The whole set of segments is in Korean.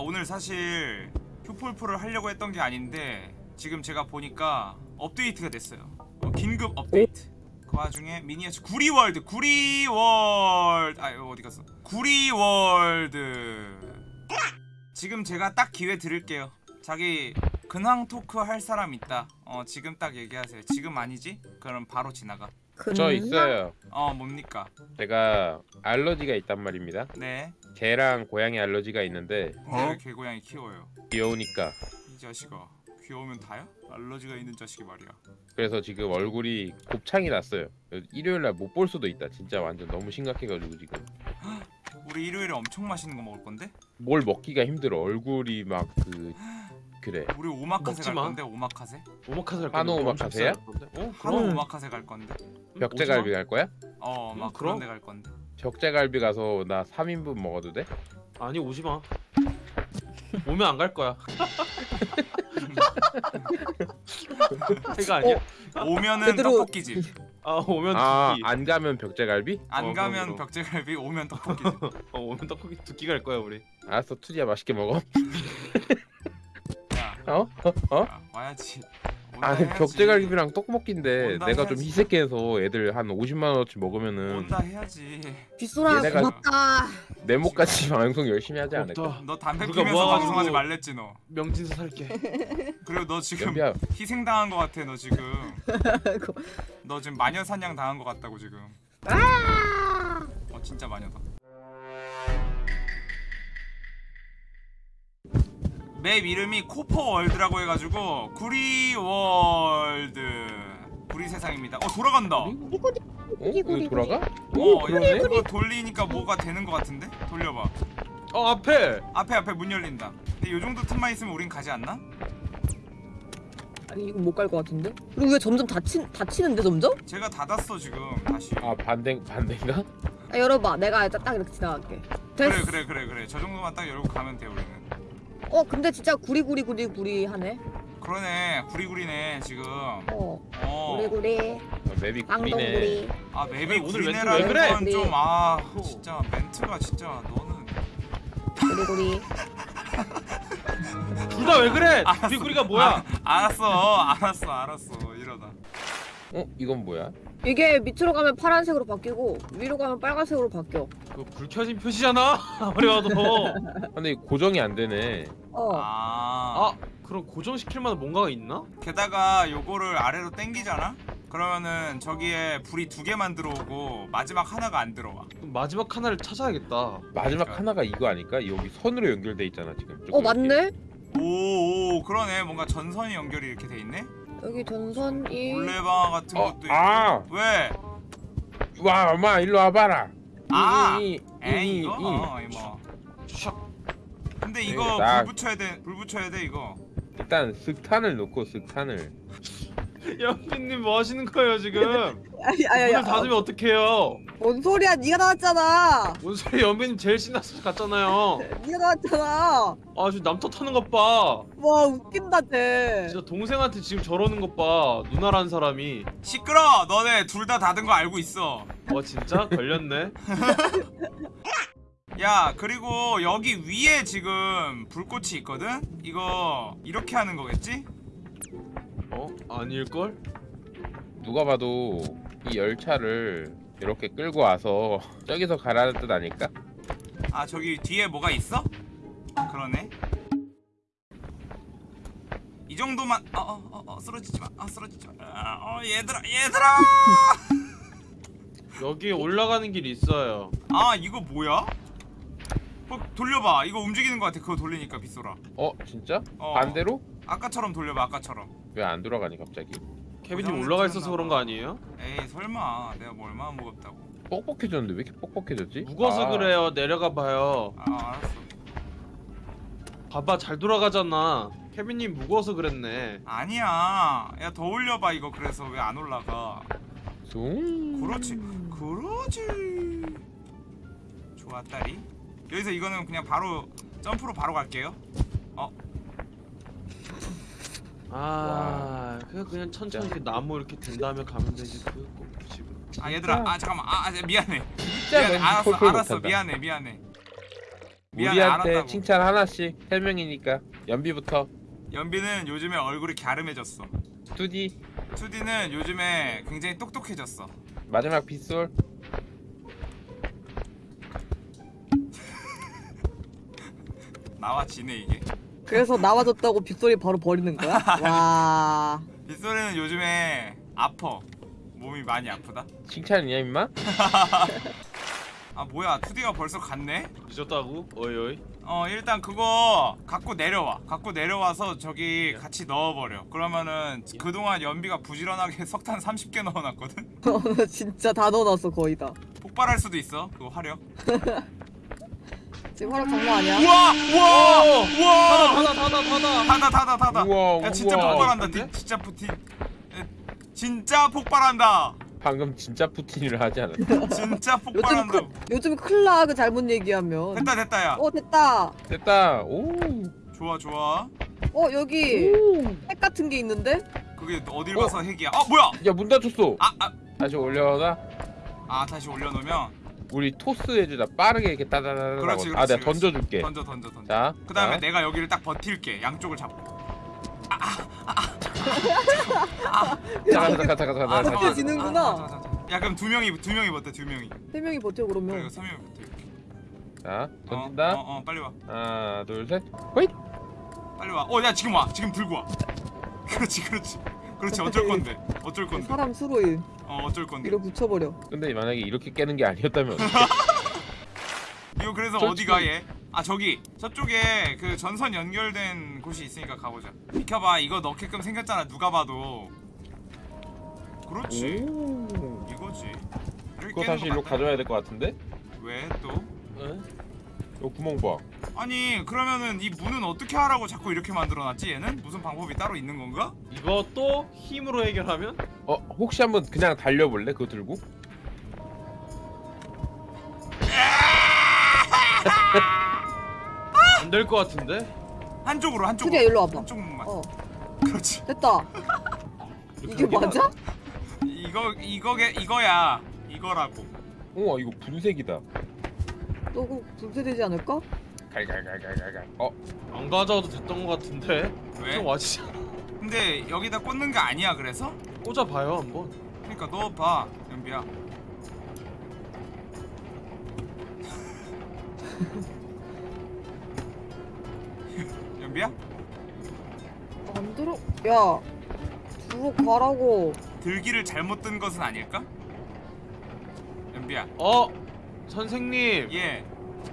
오늘 사실 휴폴플을 하려고 했던 게 아닌데 지금 제가 보니까 업데이트가 됐어요. 어, 긴급 업데이트. 그 와중에 미니어처 구리world 구리world. 아 이거 어디 갔어? 구리world. 지금 제가 딱 기회 드릴게요. 자기 근황 talk 할 사람 있다. 어 지금 딱 얘기하세요. 지금 아니지? 그럼 바로 지나가. 저 있어요. 어 뭡니까? 제가 알러지가 있단 말입니다. 네 개랑 고양이 알러지가 있는데 왜 개고양이 키워요 귀여우니까. 이 자식아 귀여우면 다야? 알러지가 있는 자식이 말이야 그래서 지금 얼굴이 곱창이 났어요. 일요일 날 못 볼 수도 있다. 진짜 완전 너무 심각해가지고 지금 우리 일요일에 엄청 맛있는 거 먹을 건데? 뭘 먹기가 힘들어. 얼굴이 막 그 그래. 우리 오마카세 갈 마. 건데 오마카세? 오마카세 할 한우 오마카세야? 어 그럼 그럼 오마카세 갈 건데 벽제갈비 갈 거야? 어막 음, 그런? 데 갈 건데 벽제갈비 가서 나 3인분 먹어도 돼? 아니 오지 마. 오면 안 갈 거야. 해가 아니야? 오면은 제대로- 떡볶이집 아 오면 아, 두끼. 안 가면 벽제갈비? 안 어, 가면 그럼, 그럼. 벽제갈비 오면 떡볶이집 어 오면 떡볶이 두끼 갈 거야 우리. 알았어, 투지야 맛있게 먹어. 야, 어? 어? 어? 야 와야지 온다 아니. 벽제갈비랑 떡볶인데 온다 내가 좀 해야지. 희색해서 애들 한 50만 원어치 먹으면은 온다 해야지 빗소라 고맙다. 내 목같이 방송 열심히 하지 않을까? 너 담배 피면서 방송하지 말랬지 너 명진서 살게. 그리고 너 지금 연비야 희생당한 거 같아 너 지금. 너 지금 마녀 사냥 당한 거 같다고 지금 어 map 이름이 Copper World라고 해가지고 구리 World 구리 세상입니다 어 돌아간다 어 어? 이거 돌아가? 이거, 그러네? 이거 돌리니까 뭐가 되는 거 같은데? 돌려봐 어 앞에. 앞에 앞에 문 열린다 근데 요 정도 틈만 있으면 우린 가지 않나? 아니 이거 못 갈 것 같은데? 그리고 왜 점점 다치 다치는데 점점? 제가 닫았어 지금 다시 아 반대 반대인가? 아 열어봐. 내가 딱, 딱 이렇게 지나갈게. 됐어. 그래 그래 그래 그래 저 정도만 딱 열고 가면 돼 우리는 어 근데 진짜 구리구리 구리 구리 하네. 그러네 구리구리네 지금 어. 어. 구리구리. 어, 맵이 구리네. 아 맵이 오늘 구리네라는 왜 그래? 건좀아 어. 진짜 멘트가 진짜 너는 구리구리. 둘 다 왜 그래? 알았어. 뒷구리가 뭐야? 아, 알았어 알았어 알았어 이러다 어? 이건 뭐야? 이게 밑으로 가면 파란색으로 바뀌고 위로 가면 빨간색으로 바뀌어. 그거 불 켜진 표시잖아. 아무리 봐도. 근데 고정이 안 되네. 어. 아, 아 그럼 고정시킬 만한 뭔가가 있나? 게다가 요거를 아래로 당기잖아? 그러면은 저기에 불이 두 개만 들어오고 마지막 하나가 안 들어와 그럼 마지막 하나를 찾아야겠다. 마지막 그러니까. 하나가 이거 아닐까? 여기 선으로 연결돼 있잖아 지금. 어. 맞네. 오오 그러네 뭔가 전선이 연결이 이렇게 돼 있네 여기 전선이. 물레방아 같은 어, 것도 있고 아! 왜? 와 엄마 일로 와봐라. 아! 이, 이, 에이 이, 이거? 이. 어 이거 샥. 근데 이거 이거 딱- 불 붙여야 돼불 붙여야 돼 이거 일단 슥탄을 놓고 슥탄을. 연빈님 뭐 하시는 거예요 지금? 아니 아니 문을 닫으면 어떡해요? 뭔 소리야? 네가 나왔잖아. 뭔 소리 연빈님 제일 신나서 갔잖아요. 네가 나왔잖아. 아 지금 남 탓 하는 것 봐. 와 웃긴다 쟤. 진짜 동생한테 지금 저러는 것 봐. 누나라는 사람이. 시끄러 너네 둘 다 닫은 거 알고 있어 어 진짜 걸렸네. 야 그리고 여기 위에 지금 불꽃이 있거든? 이거 이렇게 하는 거겠지? 어 아닐 걸? 누가 봐도 이 열차를 이렇게 끌고 와서 저기서 가라는 뜻 아닐까? 아 저기 뒤에 뭐가 있어? 그러네 이 정도만 어어어 어, 어, 쓰러지지 마 아 쓰러지지 마 아, 어 얘들아 얘들아 여기에 올라가는 길이 있어요. 아 이거 뭐야? 어, 돌려봐 이거 움직이는 거 같아 그거 돌리니까 빗소라 어 진짜? 어. 반대로? 아까처럼 돌려봐 아까처럼 왜 안 돌아가니 갑자기? 케빈님 올라가 있어서 그런 봐. 거 아니에요? 에이 설마 내가 뭐 얼마나 무겁다고 뻑뻑해졌는데 왜 이렇게 뻑뻑해졌지? 무거워서 아, 그래요. 내려가 봐요. 아 알았어 봐봐 잘 돌아가잖아. 케빈님 무거워서 그랬네. 아니야 야 더 올려봐 이거 그래서 왜 안 올라가 숭. 그렇지 그러지 좋아 딸이 여기서 이거는 그냥 바로 점프로 바로 갈게요 아 그냥 그냥 천천히 이렇게 나무 이렇게 된 다음에 가면 되지 그거 지금. 아 얘들아 아 잠깐만. 아 아, 미안해. 미안해. 알았어 알았어. 미안해 미안해. 미안해 우리한테 칭찬 하나씩. 세 명이니까. 연비부터. 연비는 요즘에 얼굴이 갸름해졌어. 투디. 투디는 요즘에 굉장히 똑똑해졌어. 마지막 빗솔. 나와 지네 이게? 그래서 나와줬다고 빗소리 바로 버리는 거야? 와. 빗소리는 요즘에 아퍼. 몸이 많이 아프다. 칭찬이냐 임마? 아 뭐야 투디가 벌써 갔네? 늦었다고? 어이어이 어 일단 그거 갖고 내려와 갖고 내려와서 저기 예. 같이 넣어버려 그러면은 그동안 연비가 부지런하게 석탄 30개 넣어놨거든? 진짜 다 넣어놨어 거의 다 폭발할 수도 있어 그 화력 지금 허락 장난 아니야? 우와! 우와! 우와! 닫아 닫아 닫아 닫아. 닫아 닫아 우와, 야 진짜 우와. 폭발한다. 디, 진짜 푸틴. 진짜 폭발한다. 방금 진짜 푸틴이라 하지 않았나? 진짜 폭발한다. 크, 요즘 클라 그 잘못 얘기하면. 됐다 됐다 야 어 됐다. 됐다. 오. 좋아 좋아. 어 여기 핵 같은 게 있는데? 그게 어딜 어? 봐서 핵이야? 아 뭐야? 야문 닫혔어. 아아. 다시 올려놔. 아, 다시 올려놓으면? 우리 토스 해주자. 빠르게 이렇게 따다다다. 그렇지, 그렇지. 아, 내가 그렇지. 던져줄게. 던져, 던져, 던져. 자, 그 다음에 자. 내가 여기를 딱 버틸게. 양쪽을 잡고. 아, 아, 아, 아. 잠깐, 잠깐, 잠깐, 잠깐. 아, 잠깐. 지는구나. 잠깐, 잠깐, 잠깐. 야, 그럼 두 명이 두 명이 버텨, 두 명이. 세 명이 버텨 그러면. 그래, 세 명이 버텨. 자, 어, 던진다. 어, 어, 어, 빨리 와. 하나, 둘, 셋. 호잇. 빨리 와. 어, 야, 지금 와. 지금 들고 와. 그렇지, 그렇지. 그렇지 어쩔 건데. 어쩔 건데. 사람 수로인 어 어쩔 건데. 이거 붙여버려. 근데 만약에 이렇게 깨는 게 아니었다면 이거 그래서 어디 가얘? 아 저기. 저쪽에 그 전선 연결된 곳이 있으니까 가보자. 비켜봐. 이거 넣게끔 생겼잖아 누가 봐도. 그렇지. 이거지. 그거 다시 일로 가져야 될 것 같은데? 왜 또? 에? 요 구멍 봐 아니 그러면은 이 문은 어떻게 하라고 자꾸 이렇게 만들어놨지 얘는? 무슨 방법이 따로 있는 건가? 이것도 힘으로 해결하면? 어 혹시 한번 그냥 달려볼래? 그거 들고? 아! 안될 것 같은데? 한쪽으로 한쪽으로 그래 일로 와봐 한쪽만 어 그렇지 됐다 이게 맞아? 이거 이거게 이거야 이거라고 우와 이거 분색이다 또고 분쇄되지 않을까? 갈갈갈갈갈갈 어? 안 가져와도 됐던 것 같은데? 왜? 좀 와지지 근데 여기다 꽂는 거 아니야 그래서? 꽂아봐요 한번 그니까 넣어봐 연비야 연비야? 안 들어.. 야 주로 가라고 들기를 잘못 든 것은 아닐까? 연비야 어? 선생님 예.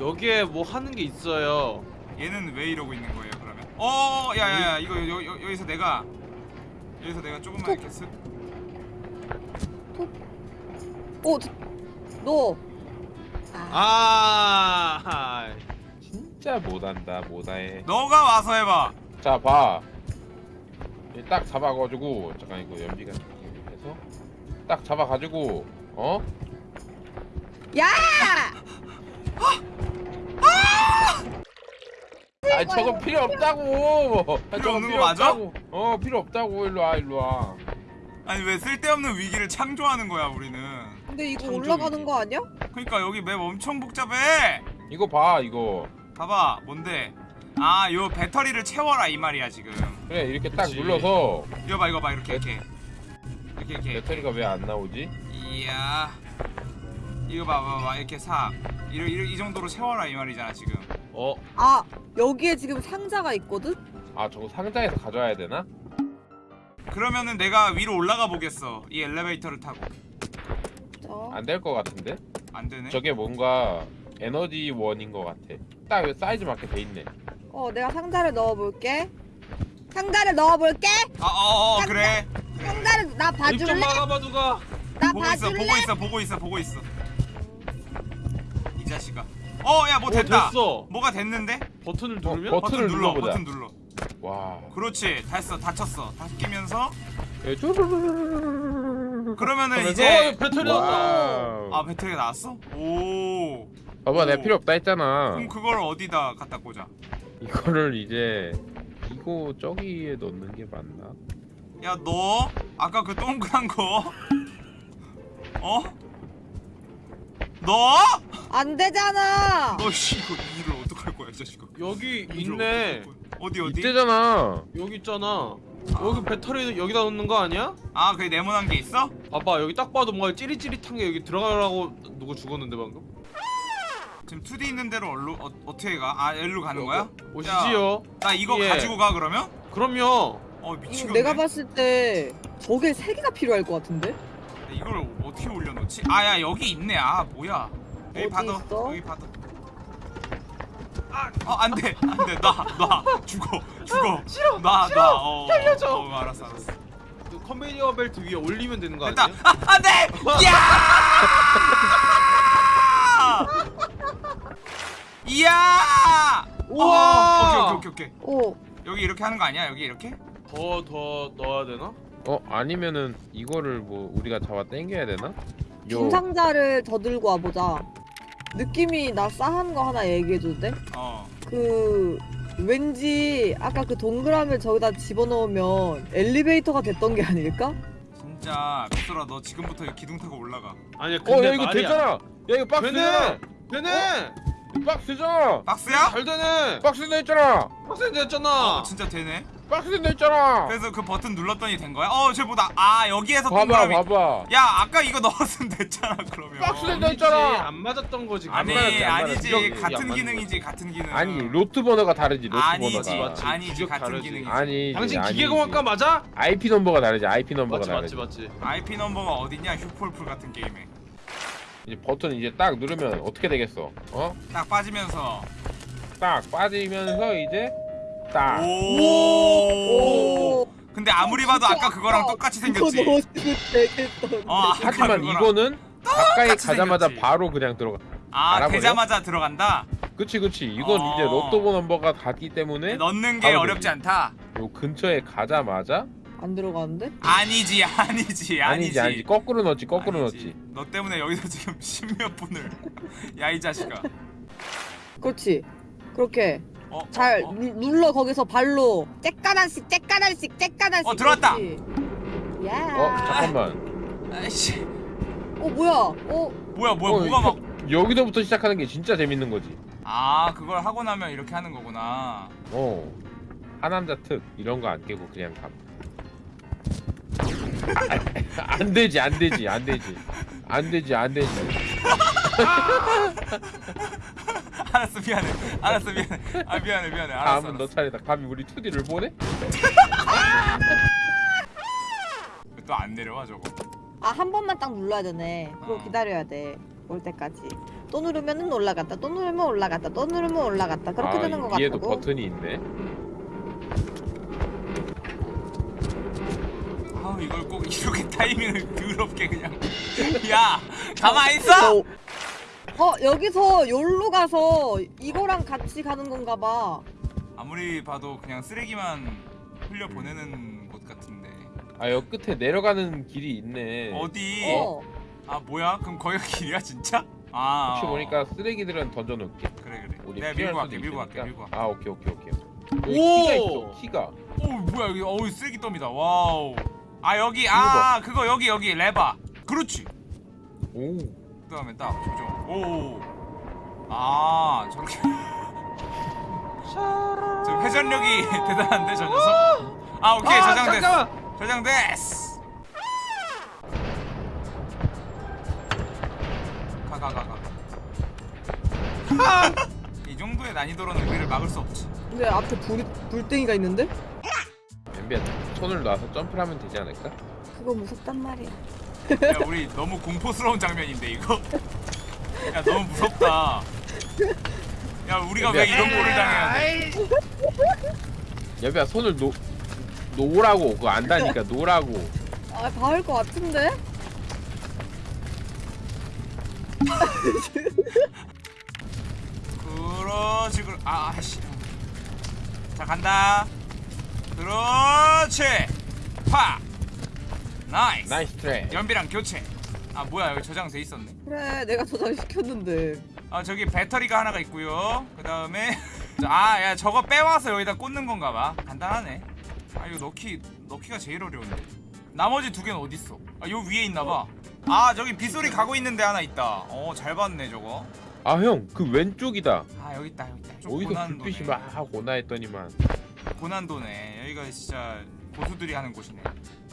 여기에 뭐 하는 게 있어요? 얘는 왜 이러고 있는 거예요 그러면? 어, 어, 어 야야야 이거 여, 여, 여기서 내가 여기서 내가 조금만 톡. 이렇게 쓱 오, 너. 아, 아 진짜 못한다 못해. 너가 와서 해봐. 자봐딱 잡아가지고 잠깐 이거 연비가 해서 딱 잡아가지고 어? 야! 아니 저거 필요 없다고. 아, 필요 없는 거 맞아? 없다고. 어 필요 없다고 일로 와 일로 와. 아니 왜 쓸데없는 위기를 창조하는 거야 우리는. 근데 이거 올라가는 위기. 거 아니야? 그러니까 여기 맵 엄청 복잡해. 이거 봐 이거. 봐봐 뭔데? 아 요 배터리를 채워라 이 말이야 지금. 그래 이렇게 그치. 눌러서. 이거 봐 이거 봐 이렇게 배... 이렇게. 이렇게 이렇게. 배터리가 왜 안 나오지? 이야. 이거 봐봐봐 이렇게 사. 이런 이 정도로 세워라 이 말이잖아 지금. 어? 아 여기에 지금 상자가 있거든? 아 저거 상자에서 가져와야 되나? 그러면은 내가 위로 올라가 보겠어. 이 엘리베이터를 타고. 안 될 것 같은데? 안 되네. 저게 뭔가 에너지 원인 것 같아. 딱 사이즈 맞게 돼 있네. 어 내가 상자를 넣어볼게. 상자를 넣어볼게? 아 어어 상자, 그래. 상자를 나 봐줄래? 입좀 막아봐 누가. 나 보고 봐줄래? 있어 보고 있어 보고 있어 보고 있어. 자식아 어야 뭐 어, 됐다 됐어. 뭐가 됐는데? 버튼을 누르면? 어, 버튼을 눌러 눌러보자. 버튼 눌러 와. 그렇지 됐어 다쳤어 다끼면서 예, 그러면은 어, 이제 어, 배터리 나왔다. 아 배터리 나왔어? 오 봐봐, 내 필요 없다 했잖아. 그럼 그걸 어디다 갖다 꽂아 이거를 이제 이거 저기에 넣는 게 맞나? 야 너 아까 그 동그란 거 어? 너? 안 되잖아. 너 씨 이거 일을 어떡할 이 자식아. 여기. 있네. 어디 어디? 이때잖아. 여기 있잖아. 여기 배터리 여기다 넣는 거 아니야? 아 그게 네모난 게 있어? 봐봐 여기 딱 봐도 뭔가 찌릿찌릿한 게 여기 들어가라고 누구 죽었는데 방금? 지금 2D 있는 대로 얼로 어, 어떻게 가? 아 일로 가는 거야? 오시지요. 나 이거 예. 가지고 가 그러면? 그럼요. 어 미치겠네. 내가 봤을 때 저게 세 개가 필요할 것 같은데? 이걸 어떻게 올려놓지? 아야 여기 있네. 아 뭐야? 여기 받아. 있어? 여기 받아. 아, 어, 안 돼, 안 돼, 놔, 놔, 죽어, 죽어, 싫어, 놔, 놔, 어, 살려줘. 어, 어, 알았어, 알았어. 그 컨베이어 벨트 위에 올리면 되는 거 됐다, 아니야? 아, 안 돼, 이야, 이야, 우와! 어, 오케이, 오케이, 오케이, 오케이. 오 여기 이렇게 하는 거 아니야? 여기 이렇게? 더 더 넣어야 되나? 어 아니면은 이거를 뭐 우리가 잡아 당겨야 되나? 요 중상자를 더 들고 와보자 느낌이 나 싸한 거 하나 얘기해줘도 돼? 어, 그 왠지 아까 그 동그라미를 저기다 집어넣으면 엘리베이터가 됐던 게 아닐까? 진짜 빅소라, 너 지금부터 기둥 타고 올라가. 아니야 근데 어야 이거 말이야. 됐잖아. 야 이거 박스잖아. 되네. 되네. 박스잖아. 박스야? 잘 되네. 박스 돼 있잖아. 박스 됐잖아. 어, 진짜 되네. 박스 돼 있잖아. 그래서 그 버튼 눌렀더니 된 거야? 어, 쟤 보다 아 여기에서 봐봐 동그라미. 봐봐. 야, 아까 이거 넣었으면 됐잖아 그러면. 박스 된- 아니지, 있잖아. 안 맞았던 거지. 아니 맞았지, 아니지 맞았지. 같은 기능이지 같은 기능 아니 로트 번호가 다르지 로트 아니지 번호가. 맞지. 아니지 같은 다르지. 기능이지 아니 당신 기계공학과 맞아? IP 넘버가 다르지 IP 넘버가 맞지 다르지. 맞지 맞지. IP 넘버가 어딨냐 휴폴풀 같은 게임에 이제 버튼 이제 딱 누르면 어떻게 되겠어? 어? 딱 빠지면서 딱 빠지면서 이제 딱. 오. 오 근데 아무리 봐도 아까 그거랑 똑같이 생겼지 어 하지만. 이거는 가까이 가자마자 생겼지. 바로 그냥 들어가. 아 알아버려? 되자마자 들어간다 그치 그치. 이건 어. 이제 로또 넘버가 같기 때문에 넣는 게 어렵지 되지. 않다 요 근처에 가자마자 안 들어가는데? 아니지 아니지 아니지 아니지 아니지 거꾸로 넣지 거꾸로. 넣지. 너 때문에 여기서 지금 십몇 분을 야 이 자식아 그렇지 그렇게 어, 잘 어, 어. 누- 눌러 거기서 발로 째까단씩 째까단씩 째까단씩 어, 들어왔다. 야. 어 잠깐만. 아이씨 어 뭐야? 어 뭐야 뭐야 어, 뭐가 막 여기서부터 시작하는 게 진짜 재밌는 거지. 아 그걸 하고 나면 이렇게 하는 거구나 어. 하남자 특 이런 거 안 깨고 그냥 감. 안 되지 안 되지 안 되지 안 되지 안 되지. 알았어 미안해 알았어 미안해 아 미안해 미안해 알았어, 다음은 너 알았어. 차례다. 감히 우리 2D를 보내? 또 안 내려와 저거 아 한 번만 딱 눌러야 되네. 그거 어. 기다려야 돼. 올 때까지. 또 누르면은 올라갔다. 또 누르면 올라갔다. 또 누르면 올라갔다. 그렇게 아, 되는 거 위에도 같다고. 버튼이 있네. 아우 이걸 꼭 이렇게 타이밍을 더럽게 그냥 야 가만히 있어 어, 어 여기서 여기로 가서 이거랑 같이 가는 건가 봐. 아무리 봐도 그냥 쓰레기만 흘려 보내는 곳 같은데 아 여기 끝에 내려가는 길이 있네. 어디 어. 아 뭐야 그럼 거기가 길이야 진짜 아 혹시 어. 보니까 쓰레기들은 던져놓을게. 그래 그래 우리 내가 밀고 갈게 밀고 갈게. 밀고 갈게 아 오케이 오케이 오케이. 여기 오! 키가 있어 키가. 오 뭐야 여기 어우 쓰레기 더미다 와우 아 여기 아 그거 여기 여기 레바 그렇지 오. 그 다음에 딱 조정 오아 저렇게 저 회전력이 대단한데 저 녀석 아 오케이 아, 저장됐어. 저장됐어 가가 가가 이 정도의 난이도로는 우리를 막을 수 없지 근데 앞에 불 불땡이가 있는데? 엠비야 손을 놔서 점프를 하면 되지 않을까? 그거 무섭단 말이야. 야 우리 너무 공포스러운 장면인데 이거? 야 너무 무섭다. 야 우리가 왜 이런 꼴을 당해야 돼? 여비야 손을 놓 놓으라고. 그거 안다니까 놓으라고. 아 닿을 것 같은데? 그렇지 그렇 아 아씨. 자 간다. 그렇지. 파 Nice. Nice try. 연비랑 교체. 아 뭐야 여기 저장돼 있었네. 그래 내가 저장시켰는데. 아 저기 배터리가 하나가 있고요. 그 다음에 아 야 저거 빼와서 여기다 꽂는 건가 봐. 간단하네. 아 이거 넣기 넣기가 제일 어려운데. 나머지 두 개는 어딨어? 아 요 위에 있나 봐 아 저기 빗소리 가고 있는데 하나 있다. 어 잘 봤네 저거. 아 형 그 왼쪽이다. 아 여기 있다 여기 있다. 좀 어디서 고난도네. 불빛이 막 오나 했더니만. 고난도네. 여기가 진짜 고수들이 하는 곳이네.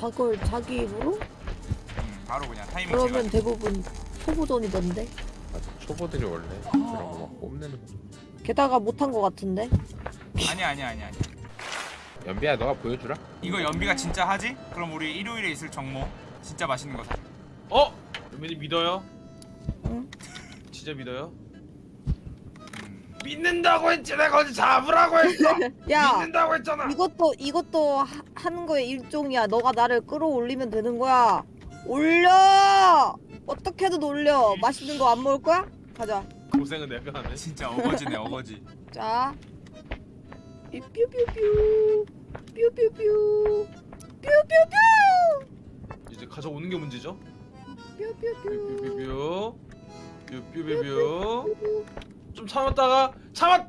저걸 자기 입으로? 음, 바로 그냥 타이밍 그러면 제가. 대부분 초보전이던데. 아, 초보들이 원래 그런 거 막 뽐내는 거 게다가 못한 거 같은데. 아니 아니 아니 아니. 연비야 너가 보여주라 이거 연비가 진짜 하지? 그럼 우리 일요일에 있을 정모 진짜 맛있는 거 사. 어? 연민이 믿어요? 응. 진짜 믿어요? 음. 믿는다고 했지 내가 어제 잡으라고 했어 야, 믿는다고 했잖아 이것도 이것도 하, 하는 거의 일종이야. 너가 나를 끌어올리면 되는 거야. 올려. 어떻게든 올려. 맛있는 거 안 먹을 거야? 가자. 고생은 내가 하네 진짜 어거지네 어거지. 자. 이 뾰뾰뾰. 뾰뾰뾰. 뾰뾰뾰. 이제 가져오는 게 문제죠? 뾰뾰뾰. 뾰뾰뾰 뾰뾰뾰 좀 참았다가 참았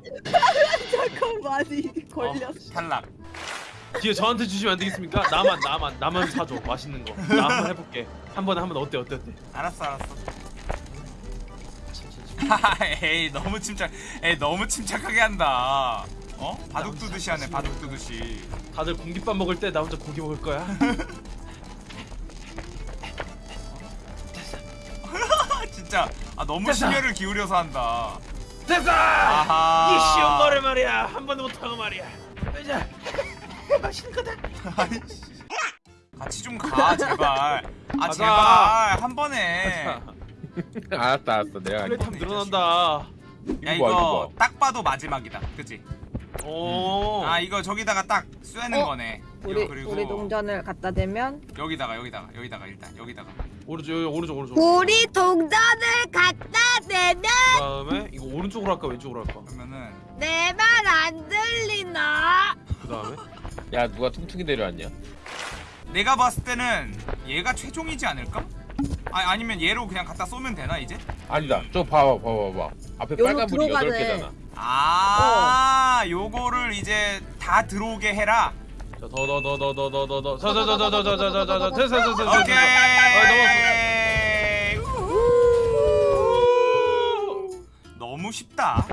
잠깐 많이 걸렸어. 탈락. 뒤에 저한테 주시면 안 되겠습니까? 나만 나만 나만 사줘 맛있는 거. 나 한번 해볼게. 한 번에 한번 어때 어때 어때? 알았어 알았어. 에이 너무 침착. 에이 너무 침착하게 한다. 어? 바둑 두듯이 하네 바둑 두듯이. 다들 공깃밥 먹을 때 나 혼자 고기 먹을 거야. 아 진짜 아 너무. 심혈을 기울여서 한다. 됐어. 아하. 이 쉬운 거를 말이야 한 번도 못하고 말이야. 이제 맛있는 거다. 같이 좀 가 제발. 아 가자. 제발 한 번에. 알았다 알았어 내가 할게. 플레이타임 늘어난다. 야 이거 딱 봐도 마지막이다. 그치? 오. 아 이거 저기다가 딱 쏘는 어? 거네. 우리 그리고 우리 동전을 갖다 대면 여기다가 여기다가 여기다가 일단 여기다가. 오른쪽 여기, 오른쪽 오른쪽. 우리 동전을 갖다 대면 그다음에 이거 오른쪽으로 할까 왼쪽으로 할까? 그러면은 내 말 안 들리나? 그다음에 야 누가 퉁퉁이 데려왔냐 내가 봤을 때는 얘가 최종이지 않을까? 아 아니면 얘로 그냥 갖다 쏘면 되나 이제? 아니다 저 봐봐 봐봐 봐봐 앞에 여기로 빨간 불이 여덟 들어가네. 개잖아 아 요거를 이제 다 들어오게 해라. 더 더 더 더 더 더더 자자자자자자자자자 됐어 됐어 됐어. 오케이. 아, 너무 쉽다.